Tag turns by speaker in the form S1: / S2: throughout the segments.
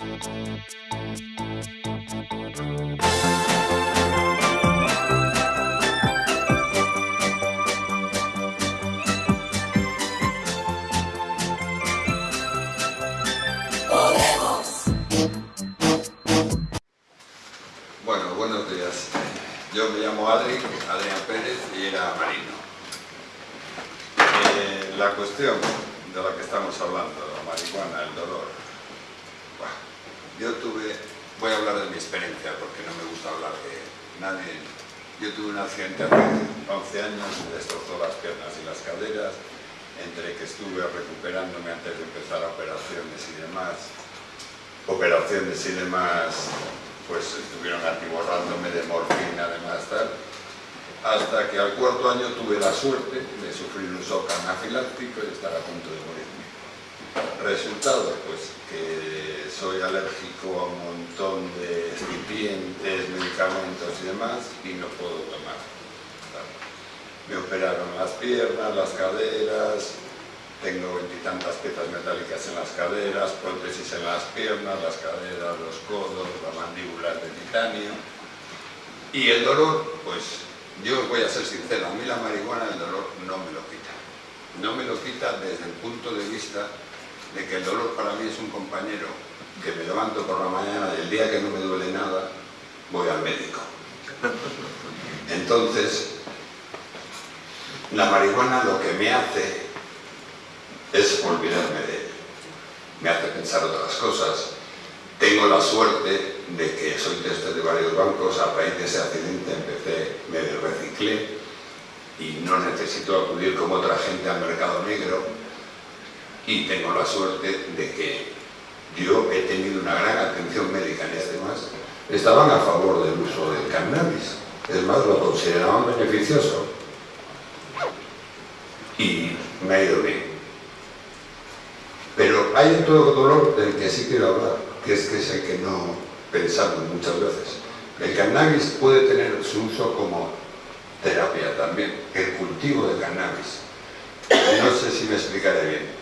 S1: Bueno, buenos días. Yo me llamo Adri, Adrián Pérez y era marino. Eh, la cuestión de la que estamos hablando, la marihuana, el dolor. Yo tuve, voy a hablar de mi experiencia porque no me gusta hablar de nadie. Yo tuve un accidente hace 11 años, me destrozó las piernas y las caderas, entre que estuve recuperándome antes de empezar operaciones y demás, operaciones y demás, pues estuvieron atiborrándome de morfina, además tal, hasta que al cuarto año tuve la suerte de sufrir un shock anafiláctico y estar a punto de morirme. Resultado, pues que soy alérgico a un montón de excipientes, medicamentos y demás, y no puedo tomar. Me operaron las piernas, las caderas, tengo veintitantas piezas metálicas en las caderas, prótesis en las piernas, las caderas, los codos, la mandíbula de titanio. Y el dolor, pues yo voy a ser sincero, a mí la marihuana el dolor no me lo quita. No me lo quita desde el punto de vista de que el dolor para mí es un compañero que me levanto por la mañana y el día que no me duele nada, voy al médico. Entonces, la marihuana lo que me hace es olvidarme de él. Me hace pensar otras cosas. Tengo la suerte de que soy tester de varios bancos, a raíz de ese accidente empecé, me reciclé y no necesito acudir como otra gente al mercado negro y tengo la suerte de que yo he tenido una gran atención médica en este más. Estaban a favor del uso del cannabis, es más, lo consideraban beneficioso y me ha ido bien. Pero hay otro dolor del que sí quiero hablar, que es que es el que no pensamos muchas veces. El cannabis puede tener su uso como terapia también, el cultivo de cannabis. No sé si me explicaré bien.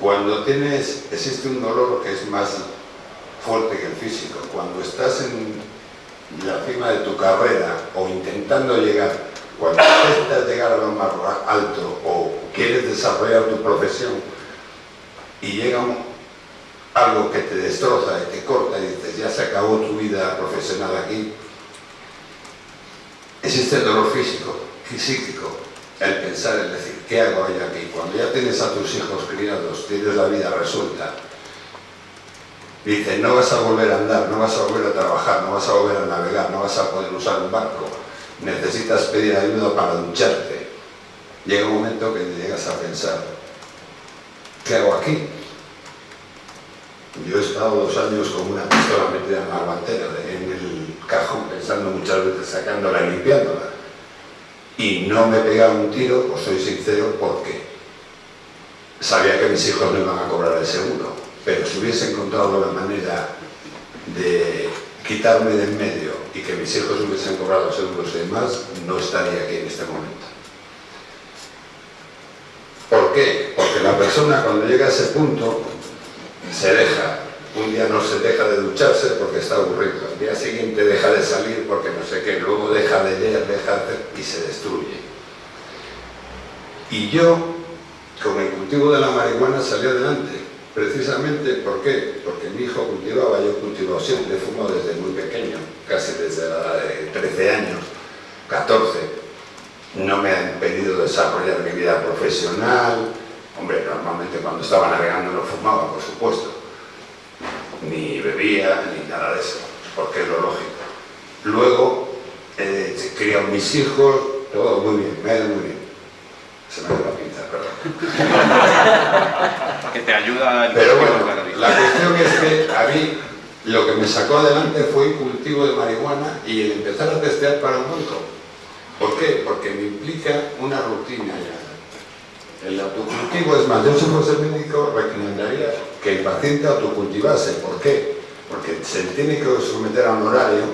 S1: Cuando tienes, existe un dolor que es más fuerte que el físico. Cuando estás en la cima de tu carrera o intentando llegar, cuando intentas llegar a lo más alto o quieres desarrollar tu profesión, y llega algo que te destroza y te corta y dices, ya se acabó tu vida profesional aquí, existe el dolor físico y psíquico, el pensar, el decir, ¿qué hago hoy aquí? Cuando ya tienes a tus hijos criados, tienes la vida resuelta, dices, no vas a volver a andar, no vas a volver a trabajar, no vas a volver a navegar, no vas a poder usar un barco, necesitas pedir ayuda para ducharte. Llega un momento que te llegas a pensar, ¿qué hago aquí? Yo he estado dos años con una pistola metida en la guantera, en el cajón, pensando muchas veces sacándola y limpiándola. Y no me pegaba un tiro, os soy sincero, porque sabía que mis hijos no iban a cobrar el seguro, pero si hubiese encontrado la manera de quitarme de en medio y que mis hijos hubiesen cobrado seguros y demás, no estaría aquí en este momento. ¿Por qué? Porque la persona cuando llega a ese punto se deja. Un día no se deja de ducharse porque está aburrido. El día siguiente deja de salir porque no sé qué. Luego deja de leer, deja de hacer y se destruye. Y yo, con el cultivo de la marihuana, salí adelante. Precisamente, ¿por qué? Porque mi hijo cultivaba, yo cultivo siempre, fumo desde muy pequeño, casi desde la edad de 13 años, 14 no me ha impedido desarrollar mi vida profesional. Hombre, normalmente cuando estaba navegando no fumaba, por supuesto. Ni bebía, ni nada de eso, porque es lo lógico. Luego, eh, criado mis hijos, todo muy bien, me ha ido muy bien. Se me ha ido la pinta, perdón.
S2: que te ayuda el
S1: Pero bueno, la cuestión es que a mí lo que me sacó adelante fue el cultivo de marihuana y el empezar a testear para un banco. ¿Por qué? Porque me implica una rutina ya. El autocultivo es más, yo si fuese médico recomendaría que el paciente autocultivase. ¿Por qué? Porque se tiene que someter a un horario,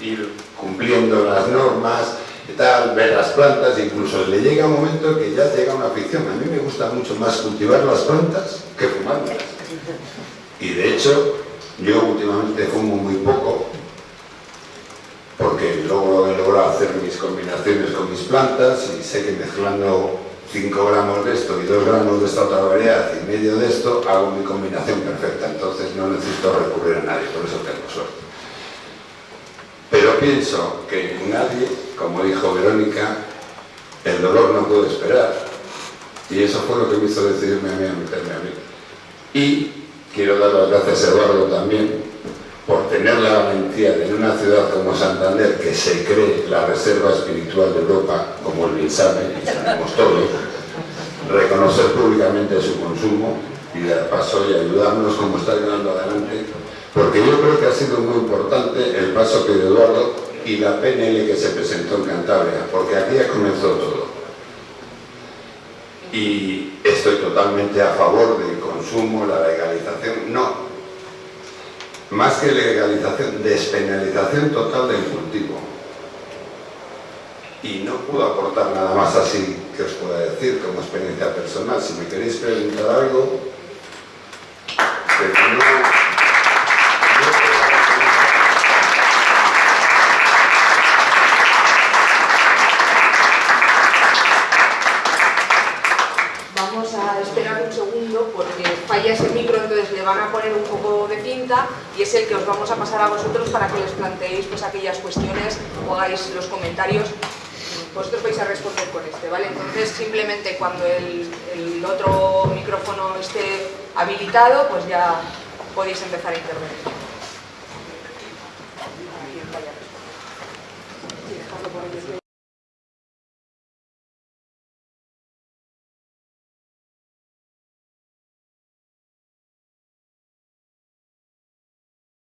S1: ir cumpliendo las normas, tal, ver las plantas, incluso le llega un momento que ya llega una afición. A mí me gusta mucho más cultivar las plantas que fumarlas. Y de hecho, yo últimamente fumo muy poco, porque luego he logrado hacer mis combinaciones con mis plantas y sé que mezclando 5 gramos de esto y 2 gramos de esta otra variedad y medio de esto, hago mi combinación perfecta, entonces no necesito recurrir a nadie, por eso tengo suerte. Pero pienso que nadie, como dijo Verónica, el dolor no puede esperar. Y eso fue lo que me hizo decidirme a mí a meterme a mí. Y quiero dar las gracias a Eduardo también por tener la valentía de en una ciudad como Santander, que se cree la reserva espiritual de Europa, como el sabe, y sabemos todos, reconocer públicamente su consumo y dar paso y ayudarnos como está ayudando adelante, porque yo creo que ha sido muy importante el paso que dio Eduardo y la PNL que se presentó en Cantabria, porque aquí ya comenzó todo. Y estoy totalmente a favor del consumo, la legalización, no, más que legalización, despenalización total del cultivo. Y no puedo aportar nada más así que os pueda decir como experiencia personal. Si me queréis preguntar algo,
S2: ese micro, entonces le van a poner un poco de cinta y es el que os vamos a pasar a vosotros para que les planteéis pues, aquellas cuestiones o hagáis los comentarios. Vosotros vais a responder con este, ¿vale? Entonces simplemente cuando el otro micrófono esté habilitado, pues ya podéis empezar a intervenir.